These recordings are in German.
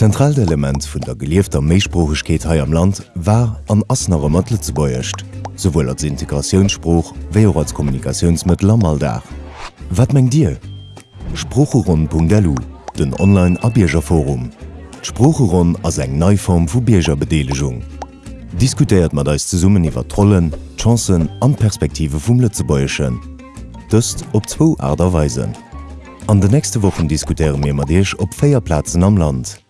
Zentralelement vun der gelieffter Meesprochechkeet hai am Land war an assnere Mëttle ze beiercht, sowohl als Integrationsspruch wéi auch als Kommunikationsmëtler mal da. Wat mengg Dir? Spprocheron.delu, den Online-Abiergerforum. Spprocheron ass eng Neuform vu Biergerbedeelegung. Diskutéiert mat eis ze summen iwwer Trollen, Chancen an Perspektive vum Lëtzebäechen. Dëst op zwo Aderweisen. An de nächste Wochen diskutieren mir mat Dich op Féierplazen am Land.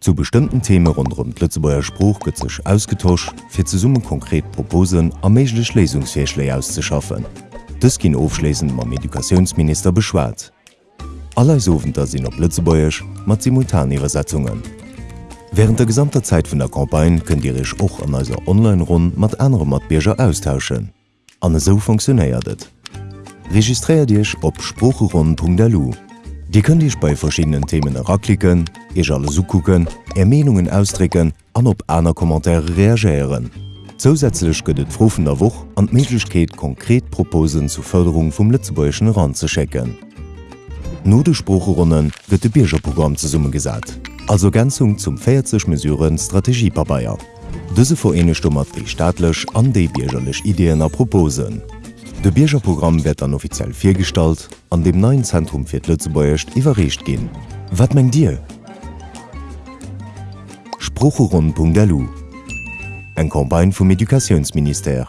Zu bestimmten Themen rund um Lützebauer Spruch gët sech ausgetauscht, fir ze summen konkret Proposen a meiglech Lesungsfirschlei auszuschaffen. Dës ginn ofschlesend mam Edukationsminister beschwaart. Aller sowenter sinn op Lützebäuerch mat Simultaniwwersetzungen. Während der gesamter Zeit vun der Kampagne könnt ihr ichch och an eiser Online-Rund mat andere Matbierger austauschen. Anne so funktionéiertet. Registriert Dich op sprucherun.delu. Die könnt Dich bei verschiedenen Themen heraklicken, ich alle sukucken, Ermenungen ausdricken, an op einer Kommentare reagieren. Zusätzlich gëtt Profen der Woch an Mlichkeit konkret Proposen zur Förderung vum Litzebäschen Rand zu checken. No de Sprucherunnen gëtt de Biergerprogramm ze summe gesat. Also Gänzung zum 40 mesureuren Strategiepabaier. Dëse verenestummert déi staatlech an biergerlech Ideenn a Proposen. De Biergerprogramm werd an offiziell firstalt, an dem neuen Zentrum fir Lützebäecht iwwerrecht gin. Wat mengg Dir? Sprucherun.delu Eg Kombain vum Edukationsminister.